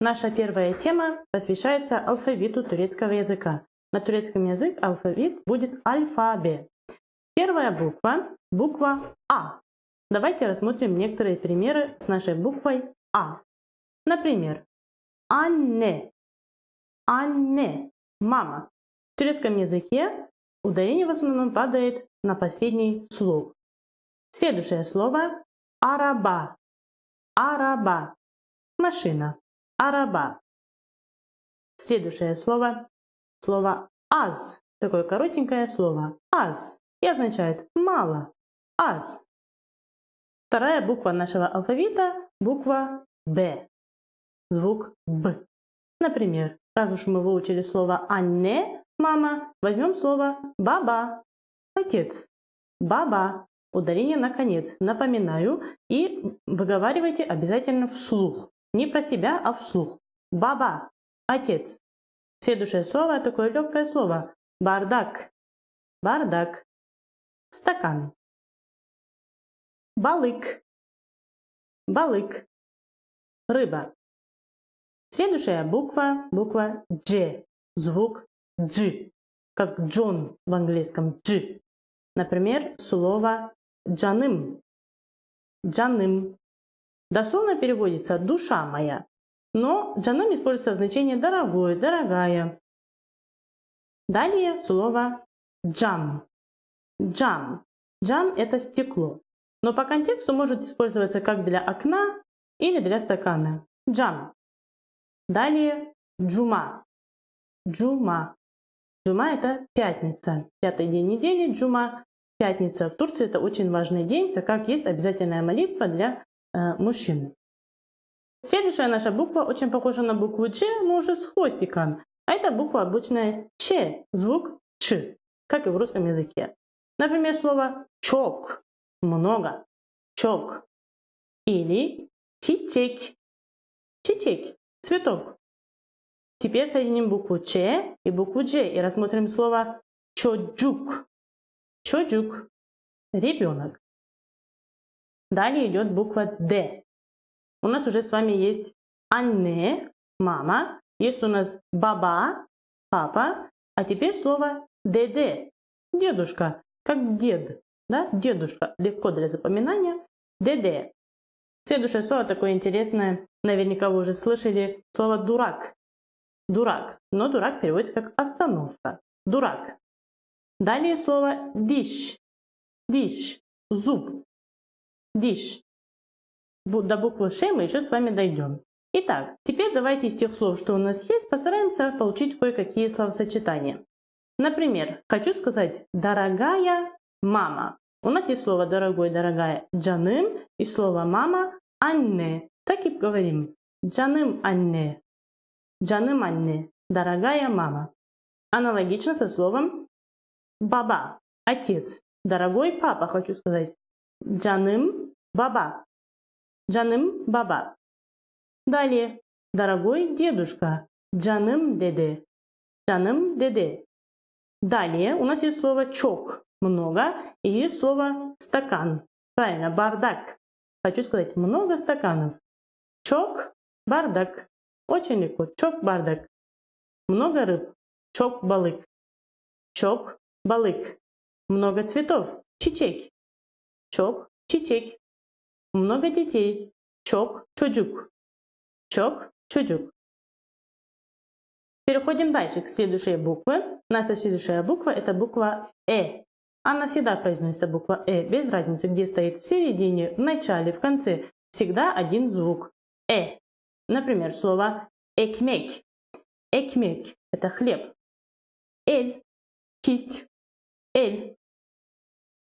Наша первая тема посвящается алфавиту турецкого языка. На турецком язык алфавит будет альфабе. Первая буква – буква А. Давайте рассмотрим некоторые примеры с нашей буквой А. Например, Анне. Анне. Мама. В турецком языке ударение в основном падает на последний слог. Следующее слово – араба. Араба. Машина. Араба. Следующее слово. Слово аз. Такое коротенькое слово. Аз. И означает мало. Аз. Вторая буква нашего алфавита – буква Б. Звук Б. Например, раз уж мы выучили слово «анне» – мама, возьмем слово «баба» – отец. Баба. Ударение на конец. Напоминаю. И выговаривайте обязательно вслух. Не про себя, а вслух. Баба – отец. Следующее слово – такое легкое слово. Бардак. Бардак. Стакан. Балык. Балык. Рыба. Следующая буква – буква Дж. Звук Дж. Как Джон в английском Дж. Например, слово джаным. Джаным. Дословно переводится «душа моя», но джанам используется в значении «дорогой», «дорогая». Далее слово «джам». Джам. Джам – это стекло, но по контексту может использоваться как для окна или для стакана. Джам. Далее джума. Джума. Джума – это пятница. Пятый день недели – джума. Пятница в Турции – это очень важный день, так как есть обязательная молитва для мужчины. Следующая наша буква очень похожа на букву Ч, но уже с хвостиком. А это буква обычная Ч, звук Ч, как и в русском языке. Например, слово чок – много, чок. Или чичек, чичек – цветок. Теперь соединим букву Ч и букву Дж и рассмотрим слово чоджук. Чоджук – ребенок. Далее идет буква Д. У нас уже с вами есть анне, мама. Есть у нас баба, папа. А теперь слово ДД, дедушка, как дед. Да? Дедушка, легко для запоминания. ДД. Следующее слово такое интересное, наверняка вы уже слышали, слово дурак. Дурак, но дурак переводится как остановка. Дурак. Далее слово диш. Диш, зуб dish. До буквы Ш мы еще с вами дойдем. Итак, теперь давайте из тех слов, что у нас есть, постараемся получить кое-какие словосочетания. Например, хочу сказать «дорогая мама». У нас есть слово «дорогой», «дорогая» «джаным» и слово «мама» «анне». Так и говорим. «Джаным анне». «Джаным анне». «Дорогая мама». Аналогично со словом «баба» – «отец». «Дорогой папа» хочу сказать. «Джаным Баба. Джаным баба. Далее. Дорогой дедушка. Джаным деде. Джаным деде. Далее у нас есть слово чок. Много. И есть слово стакан. Правильно, бардак. Хочу сказать много стаканов. Чок, бардак. Очень легко. Чок, бардак. Много рыб. Чок, балык. Чок, балык. Много цветов. Чичек. Чок, чичек. Много детей. Чок, чоджук. Чок, чоджук. Переходим дальше к следующей букве. Наша следующая буква это буква Э. Она всегда произносится буква Э, без разницы, где стоит в середине, в начале, в конце. Всегда один звук. Э. Например, слово экмек. Экмек – это хлеб. Эль – кисть. Эль.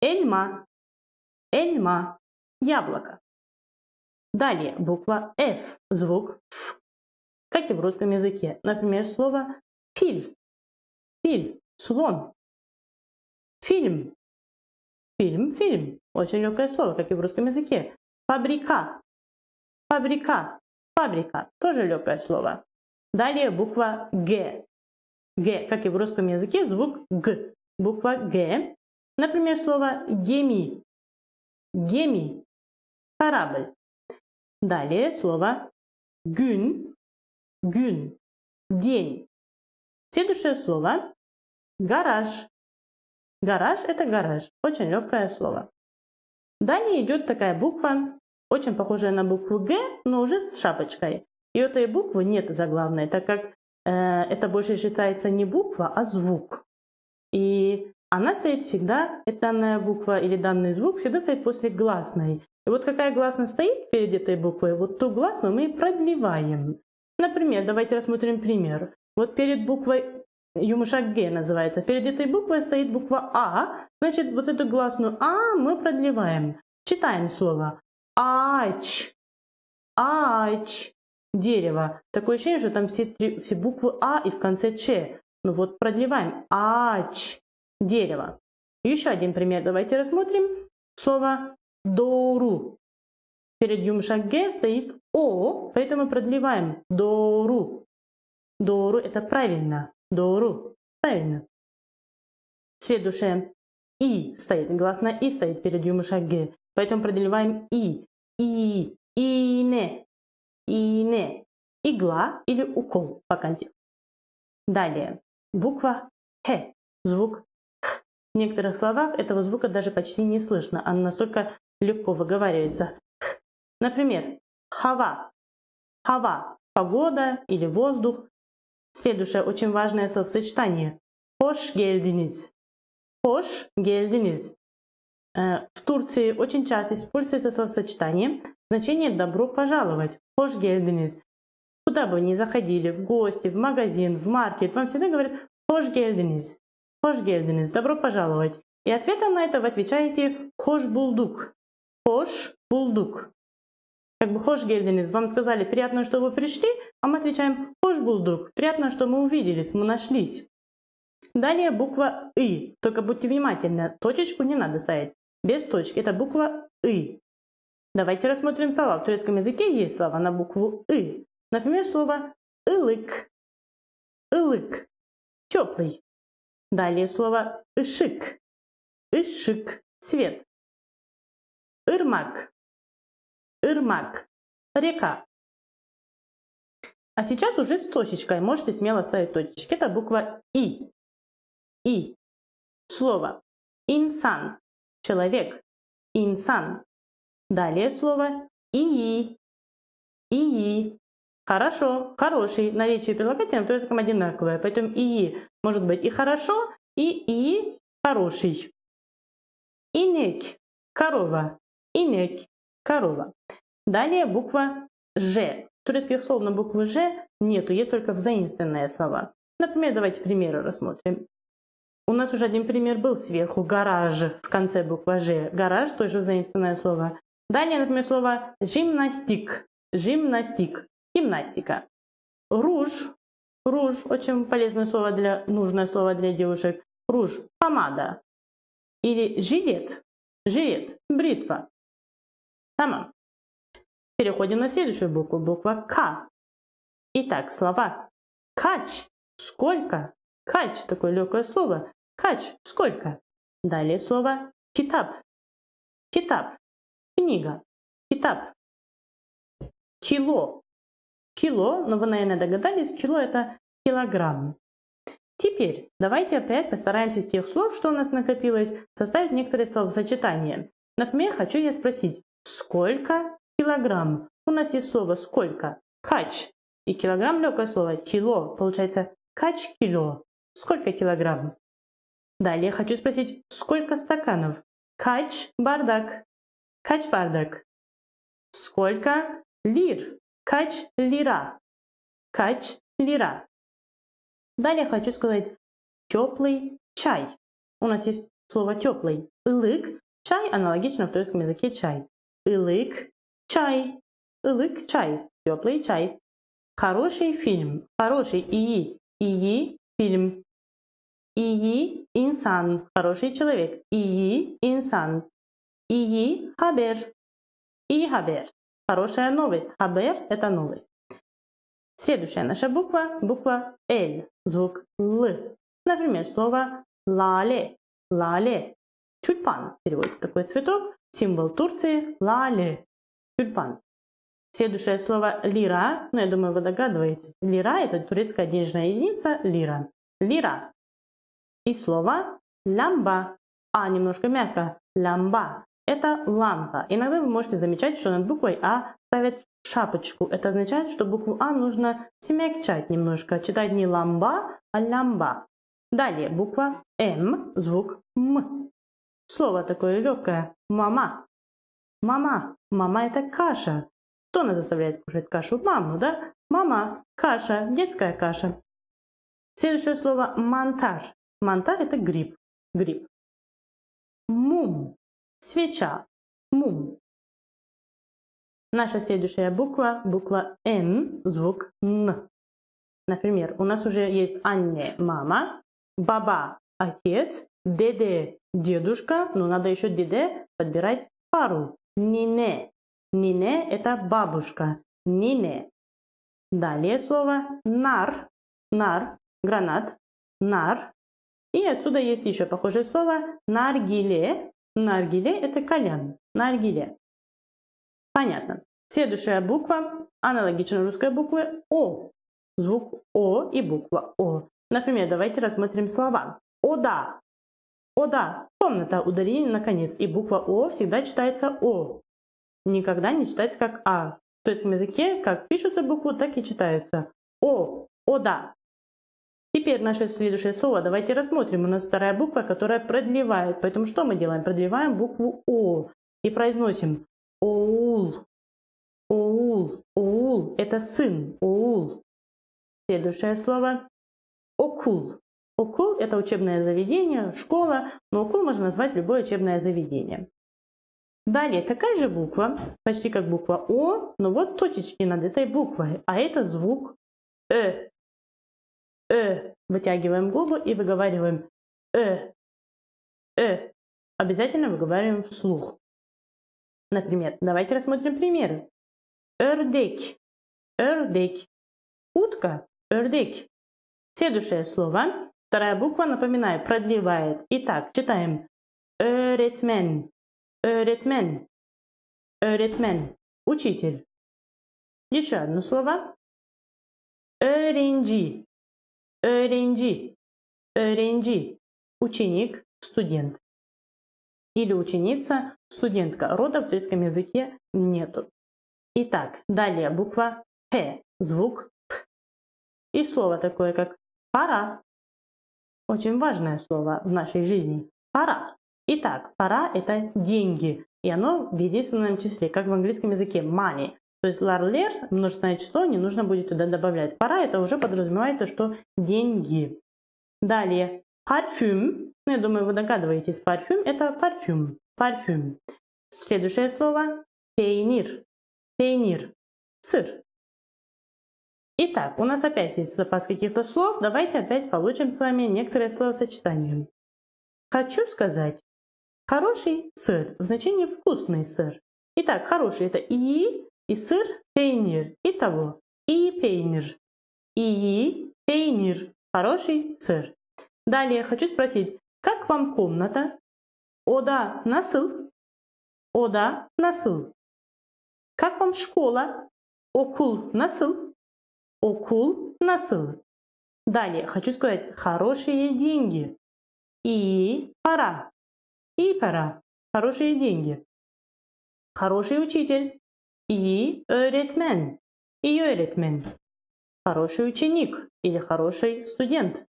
Эльма. Эльма яблоко. Далее буква F, звук Ф, как и в русском языке. Например, слово филь, филь, слон, фильм, фильм, фильм. Очень легкое слово, как и в русском языке. Фабрика, фабрика, фабрика, тоже легкое слово. Далее буква Г. Г, как и в русском языке, звук Г. Буква Г. Например, слово геми. Геми, корабль. Далее слово gün, Gün. День. Следующее слово – гараж. Гараж – это гараж. Очень легкое слово. Далее идет такая буква, очень похожая на букву Г, но уже с шапочкой. И этой буквы нет заглавной, так как э, это больше считается не буква, а звук. И она стоит всегда, эта данная буква или данный звук всегда стоит после гласной. И вот какая гласная стоит перед этой буквой, вот ту гласную мы продлеваем. Например, давайте рассмотрим пример. Вот перед буквой Юмушак Г называется. Перед этой буквой стоит буква А. Значит, вот эту гласную А мы продлеваем. Читаем слово. Ач. Ач. Дерево. Такое ощущение, что там все, три, все буквы А и в конце Ч. Ну вот продлеваем. Ач. Дерево. Еще один пример давайте рассмотрим. Слово дору. Перед Юмшак стоит О, поэтому продлеваем. Дору. Дору это правильно. Дору. Правильно. Следующее. И стоит. Гласная И стоит перед Юмушак Г. Поэтому продлеваем И. И. Ине. Ине. Игла или укол по контексту. Далее. Буква Х. Звук. В некоторых словах этого звука даже почти не слышно. Он настолько легко выговаривается. Например, хава. Хава. Погода или воздух. Следующее очень важное словосочетание. Hoş geldiniz. Hoş geldiniz. Э, в Турции очень часто используется словосочетание. Значение «добро пожаловать». Hoş geldiniz. Куда бы вы ни заходили, в гости, в магазин, в маркет, вам всегда говорят «Hoş geldiniz». «Hoş geldiniz». Добро пожаловать. И ответом на это вы отвечаете «Hoş bulduk». «Hoş bulduk». Как бы «Hoş geldiniz». Вам сказали «Приятно, что вы пришли», а мы отвечаем «Hoş bulduk». Приятно, что мы увиделись, мы нашлись. Далее буква «И». Только будьте внимательны, точечку не надо ставить. Без точки. Это буква «И». Давайте рассмотрим слова. В турецком языке есть слова на букву «И». Например, слово «ылык». «Ылык». Теплый. Далее слово «ышик». «Ышик». Свет. «Ирмак». «Ирмак». Река. А сейчас уже с точечкой. Можете смело ставить точечки. Это буква И. И. Слово инсан. Человек. Инсан. Далее слово ии. Ии. Хорошо, хороший. Наречие прилагательного то есть одинаковое. Поэтому ии может быть и хорошо, и и хороший. Инек. Корова. Инек. Корова. Далее буква Ж. Турецких слов на букву Ж нету, есть только взаимственные слова. Например, давайте примеры рассмотрим. У нас уже один пример был сверху. Гараж в конце буква Ж. Гараж тоже взаимственное слово. Далее, например, слово гимнастик. Гимнастик. Гимнастика. Руж. Руж. Очень полезное слово для, нужное слово для девушек. Руж. Помада. Или жилет. Жилет. Бритва. Тамам. Переходим на следующую букву. Буква К. Итак, слова. Кач. Сколько? Кач. Такое легкое слово. Кач. Сколько? Далее слово китап. Китап. Книга. Китап. Кило. Кило, но вы, наверное, догадались, кило это килограмм. Теперь давайте опять постараемся из тех слов, что у нас накопилось, составить некоторые словосочетания. Например, хочу я спросить, сколько килограмм? У нас есть слово сколько? Кач. И килограмм легкое слово. Кило. Получается кач кило. Сколько килограмм? Далее хочу спросить, сколько стаканов? Кач бардак. Кач бардак. Сколько лир? Кач лира. Кач лира. Далее хочу сказать теплый чай. У нас есть слово теплый. Илык. Чай аналогично в турецком языке чай. Илык. Чай. Илык чай. Теплый чай. Хороший фильм. Хороший ии. Ии фильм. Ии инсан. Хороший человек. Ии инсан. Ии хабер. И хабер. Хорошая новость. Хабер – это новость. Следующая наша буква – буква Л, звук Л. Например, слово лале. Лале. Тюльпан переводится такой цветок. Символ Турции – лале. Тюльпан. Следующее слово лира. Ну, я думаю, вы догадываетесь. Лира – это турецкая денежная единица лира. Лира. И слово лямба. А немножко мягко. Лямба. Это лампа. Иногда вы можете замечать, что над буквой А ставят шапочку. Это означает, что букву А нужно смягчать немножко. Читать не ламба, а лямба. Далее буква М, звук М. Слово такое легкое. Мама. Мама. Мама это каша. Кто нас заставляет кушать кашу? Маму, да? Мама. Каша. Детская каша. Следующее слово мантар. Мантар это гриб. Гриб. Мум. Свеча. Мум. Наша следующая буква, буква Н, звук Н. Например, у нас уже есть Анне, мама, баба, отец, деде, дедушка, но надо еще деде подбирать пару. Нине. Нине – это бабушка. Нине. Далее слово нар. Нар – гранат. Нар. И отсюда есть еще похожее слово наргиле. Наргиле – это кальян. Наргиле. Понятно. Следующая буква аналогична русской букве О. Звук О и буква О. Например, давайте рассмотрим слова. Ода. Ода. Комната. Ударение на конец. И буква О всегда читается О. Никогда не читается как А. В турецком языке как пишутся буквы, так и читаются. О. Ода. Теперь наше следующее слово. Давайте рассмотрим. У нас вторая буква, которая продлевает. Поэтому что мы делаем? Продлеваем букву О. И произносим Оул. Оул. Оул. Это сын. Оул. Следующее слово Окул. Окул – это учебное заведение, школа, но окул можно назвать любое учебное заведение. Далее такая же буква, почти как буква О, но вот точечки над этой буквой, а это звук Э. Э. Вытягиваем губы и выговариваем Э. Э. Обязательно выговариваем вслух. Например, давайте рассмотрим примеры. Örдек. Örдек. Утка. Örдек. Следующее слово. Вторая буква, напоминаю, продлевает. Итак, читаем. Öğretmen. Öğretmen. Öğretmen. Учитель. Еще одно слово. Öğrenci. Öğrenci. Öğrenci. Ученик, студент. Или ученица, студентка. Рода в турецком языке нету. Итак, далее буква П. Звук П. И слово такое, как Пора. Очень важное слово в нашей жизни. Пора. Итак, пора – это деньги. И оно в единственном числе, как в английском языке money. То есть ларлер, множественное число, не нужно будет туда добавлять. Пора – это уже подразумевается, что деньги. Далее, парфюм. Ну, я думаю, вы догадываетесь, парфюм – это парфюм. Парфюм. Следующее слово – пейнир. Пейнир. Сыр. Итак, у нас опять есть запас каких-то слов. Давайте опять получим с вами некоторые словосочетания. Хочу сказать хороший сыр в значении вкусный сыр. Итак, хороший это и, и сыр пейнир. Итого, и пейнир. И пейнир. Хороший сыр. Далее хочу спросить, как вам комната? Ода насыл? Ода насыл. Как вам школа? Окул насыл? Окул насыл. Далее хочу сказать хорошие деньги. И пора. И пора. Хорошие деньги. Хороший учитель. И öğretmen. И öğretmen. Хороший ученик или хороший студент.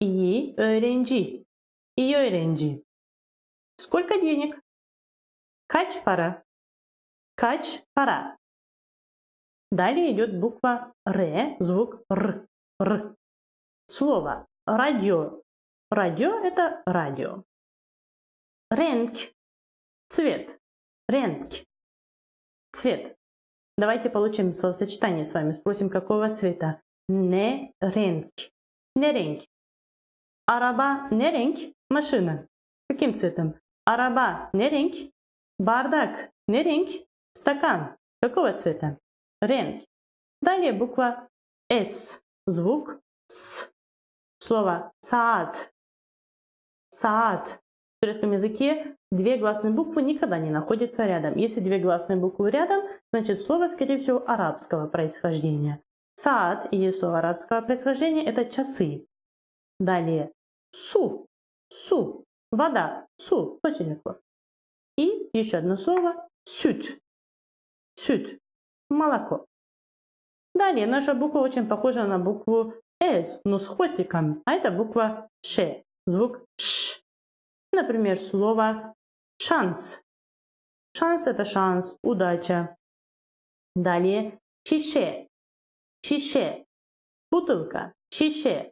И öğrenci. И öğrenci. Сколько денег? Kaç para? Kaç para? Далее идет буква Р, звук Р. Р. Слово радио. Радио – это радио. Ренк. Цвет. Ренк. Цвет. Давайте получим словосочетание с вами. Спросим, какого цвета. Не ренк. Не ренк. Араба не ренк. Машина. Каким цветом? Араба не ренк. Бардак не ренк. Стакан. Какого цвета? Ренк. Далее буква С. Звук С. Слово саат. Саат. Турецком языке две гласные буквы никогда не находятся рядом. Если две гласные буквы рядом, значит слово, скорее всего, арабского происхождения. Саад или слово арабского происхождения – это часы. Далее су, су, вода, су, очень легко. И еще одно слово сют, сют, молоко. Далее наша буква очень похожа на букву S, но с хвостиком, а это буква Ш, звук Ш. Например, слово шанс. Шанс – это шанс, удача. Далее шише, шише, бутылка, шише.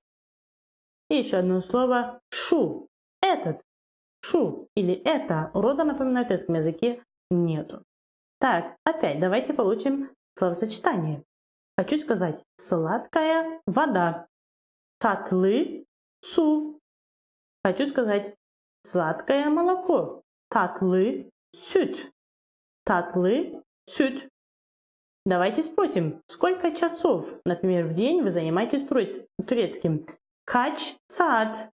И еще одно слово шу, этот, шу или это. Рода, напоминаю, в турецком языке нету. Так, опять давайте получим словосочетание. Хочу сказать сладкая вода. Татлы су. Хочу сказать сладкое молоко. Татлы сют. Татлы сют. Давайте спросим, сколько часов, например, в день вы занимаетесь турецким? Кач сад.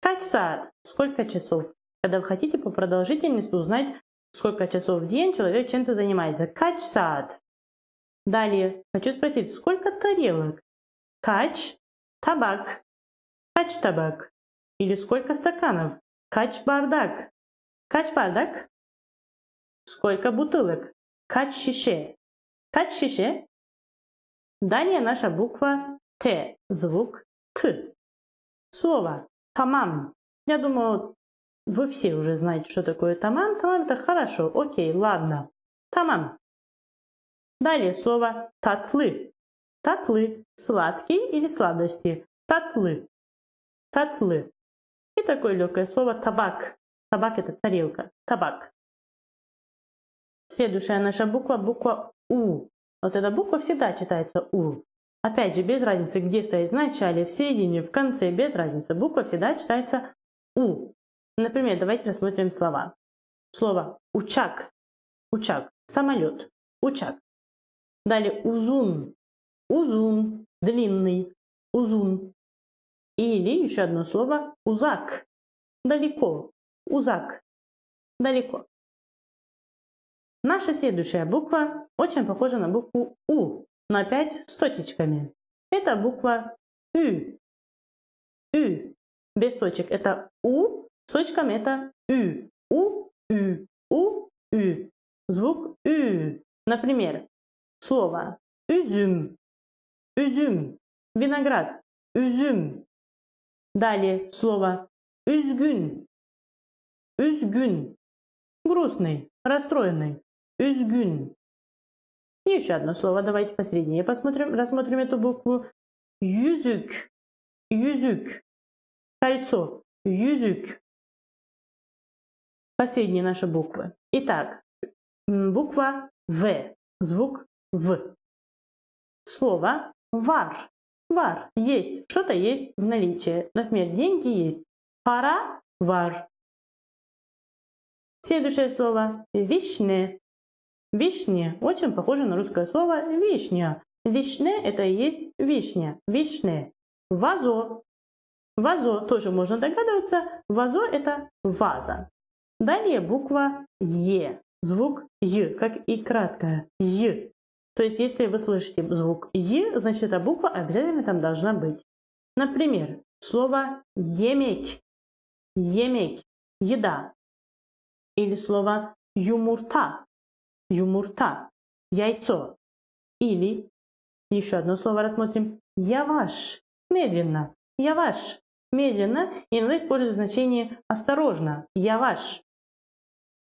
Кач сад. Сколько часов? Когда вы хотите по продолжительности узнать, сколько часов в день человек чем-то занимается. Кач сад. Далее хочу спросить, сколько тарелок? Кач табак. Кач табак. Или сколько стаканов? Кач бардак. Кач бардак. Сколько бутылок? Кач шише. Кач шише. Далее наша буква Т. Звук Т. Слово тамам. Я думаю, вы все уже знаете, что такое тамам. Тамам это хорошо. Окей, ладно. Тамам. Далее слово татлы. Татлы. Сладкие или сладости. Татлы. Татлы. Такое легкое слово табак. Табак это тарелка. Табак. Следующая наша буква буква У. Вот эта буква всегда читается У. Опять же, без разницы, где стоит в начале, в середине, в конце, без разницы. Буква всегда читается У. Например, давайте рассмотрим слова. Слово учак. Учак. Самолет. Учак. Далее узун. Узун. Длинный. Узун. Или еще одно слово узак. Далеко. Узак. Далеко. Наша следующая буква очень похожа на букву У, но опять с точечками. Это буква Ю. Ю. Без точек это У, с точками это Ю. У, Ю, У, Ю. Звук Ю. Например, слово üzüm, üzüm, виноград, üzüm. Далее слово üzgün, üzgün, грустный, расстроенный, üzgün. И еще одно слово, давайте посередине посмотрим, рассмотрим эту букву. Yüzük, yüzük, кольцо, yüzük. Последние наши буквы. Итак, буква В, звук в. Слово вар. Вар. Есть. Что-то есть в наличии. Например, деньги есть. Пара вар. Следующее слово вишне. Вишне очень похоже на русское слово вишня. Вишне это и есть вишня. Вишне. Вазо. Вазо тоже можно догадываться. Вазо это ваза. Далее буква Е. Звук Й, как и краткое Й. То есть, если вы слышите звук «е», значит, эта буква обязательно там должна быть. Например, слово «еметь», «еметь», «еда». Или слово «юмурта», «юмурта», «яйцо». Или, еще одно слово рассмотрим, «яваш», медленно, «яваш», медленно, иногда используют значение «осторожно», «яваш».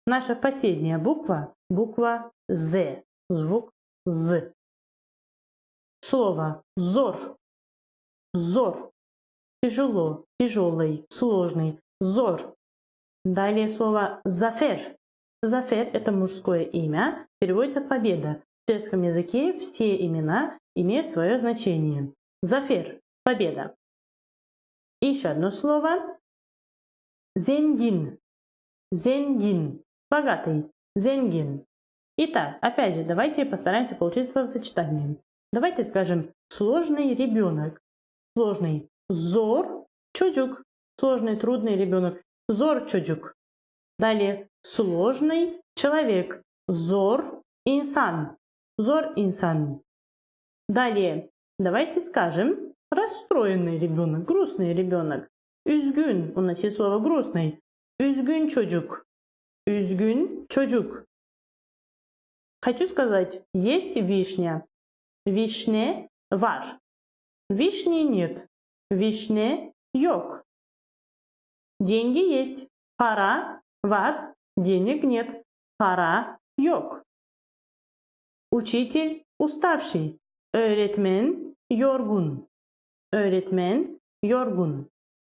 Наша последняя буква – буква «з», звук з. Слово зор. Зор. Тяжело, тяжелый, сложный. Зор. Далее слово зафер. Зафер – это мужское имя, переводится победа. В турецком языке все имена имеют свое значение. Зафер – победа. И еще одно слово. Зенгин. Зенгин. Богатый. Зенгин. Итак, опять же, давайте постараемся получить словосочетание. Давайте скажем сложный ребенок. Сложный зор, чуджук. Сложный, трудный ребенок. Зор çocuk. Далее сложный человек. Зор инсан. Зор инсан. Далее давайте скажем расстроенный ребенок, грустный ребенок. Üzgün. У нас есть слово грустный. Üzgün çocuk. Üzgün çocuk. Хочу сказать, есть вишня. Вишне var. Вишни нет. Вишне yok. Деньги есть. Пара var. Денег нет. Пара yok. Учитель уставший. Öğretmen yorgun. Öğretmen yorgun.